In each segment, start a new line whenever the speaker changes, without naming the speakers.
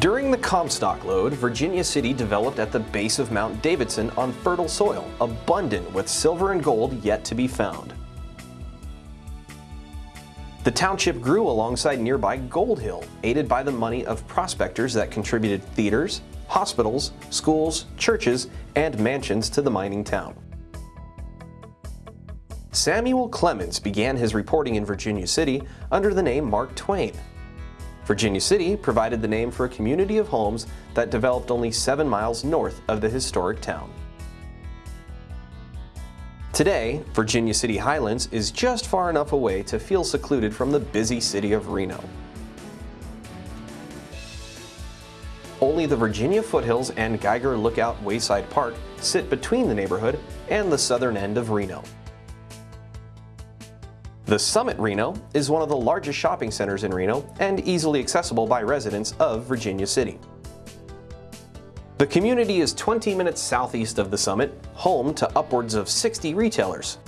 During the Comstock Lode, Virginia City developed at the base of Mount Davidson on fertile soil, abundant with silver and gold yet to be found. The township grew alongside nearby Gold Hill, aided by the money of prospectors that contributed theaters, hospitals, schools, churches, and mansions to the mining town. Samuel Clemens began his reporting in Virginia City under the name Mark Twain. Virginia City provided the name for a community of homes that developed only seven miles north of the historic town. Today, Virginia City Highlands is just far enough away to feel secluded from the busy city of Reno. Only the Virginia foothills and Geiger Lookout Wayside Park sit between the neighborhood and the southern end of Reno. The Summit Reno is one of the largest shopping centers in Reno and easily accessible by residents of Virginia City. The community is 20 minutes southeast of the Summit, home to upwards of 60 retailers.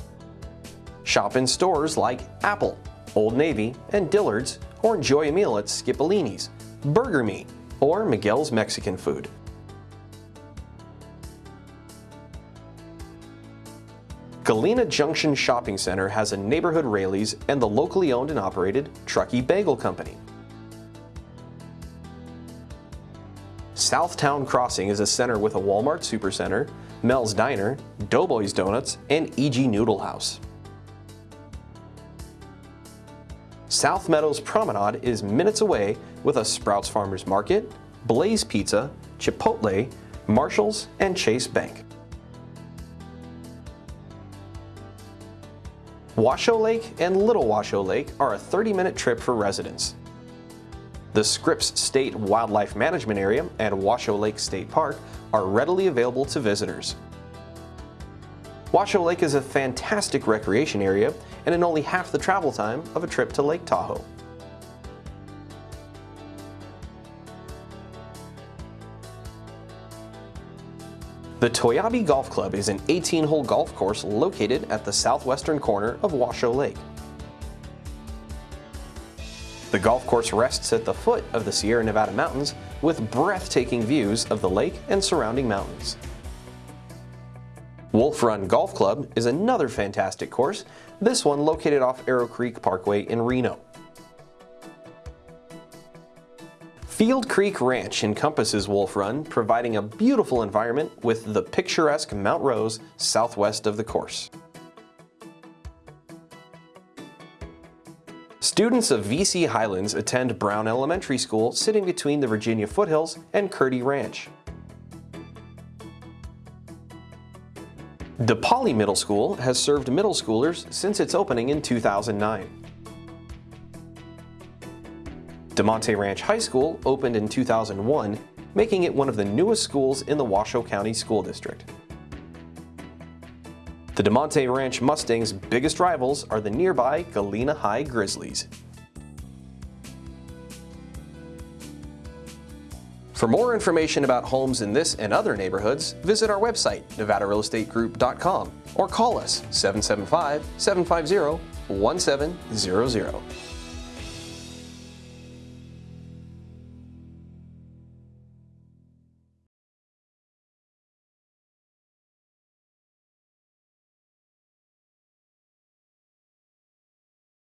Shop in stores like Apple, Old Navy, and Dillard's, or enjoy a meal at Skipolini's, Burger Me, or Miguel's Mexican Food. Galena Junction Shopping Center has a neighborhood Raley's and the locally owned and operated Truckee Bagel Company. Southtown Crossing is a center with a Walmart Supercenter, Mel's Diner, Doughboys Donuts, and E.G. Noodle House. South Meadows Promenade is minutes away with a Sprouts Farmers Market, Blaze Pizza, Chipotle, Marshalls, and Chase Bank. Washoe Lake and Little Washoe Lake are a 30-minute trip for residents. The Scripps State Wildlife Management Area and Washoe Lake State Park are readily available to visitors. Washoe Lake is a fantastic recreation area and in only half the travel time of a trip to Lake Tahoe. The Toiyabe Golf Club is an 18-hole golf course located at the southwestern corner of Washoe Lake. The golf course rests at the foot of the Sierra Nevada mountains with breathtaking views of the lake and surrounding mountains. Wolf Run Golf Club is another fantastic course, this one located off Arrow Creek Parkway in Reno. Field Creek Ranch encompasses Wolf Run, providing a beautiful environment with the picturesque Mount Rose southwest of the course. Students of VC Highlands attend Brown Elementary School sitting between the Virginia foothills and Curti Ranch. Depoali Middle School has served middle schoolers since its opening in 2009. Damonte Ranch High School opened in 2001, making it one of the newest schools in the Washoe County School District. The Damonte Ranch Mustangs' biggest rivals are the nearby Galena High Grizzlies. For more information about homes in this and other neighborhoods, visit our website, nevadarealestategroup.com, or call us 775 750 1700.